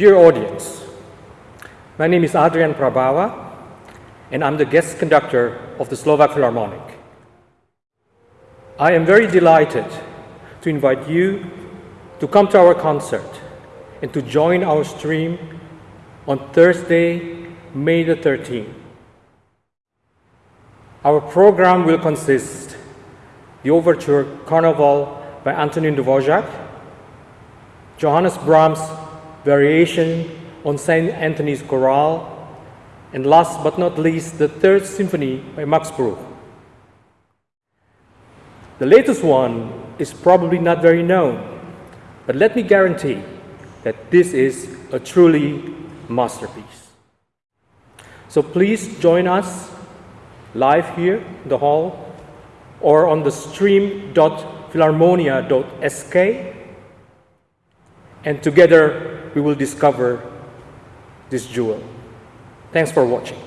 Dear audience, my name is Adrian Prabava, and I'm the guest conductor of the Slovak Philharmonic. I am very delighted to invite you to come to our concert and to join our stream on Thursday, May the 13th. Our program will consist the overture Carnival by Antonin Dvorak, Johannes Brahms' Variation on St. Anthony's Chorale, and last but not least, the Third Symphony by Max Bruch. The latest one is probably not very known, but let me guarantee that this is a truly masterpiece. So please join us live here in the hall or on the stream.filharmonia.sk and together we will discover this jewel. Thanks for watching.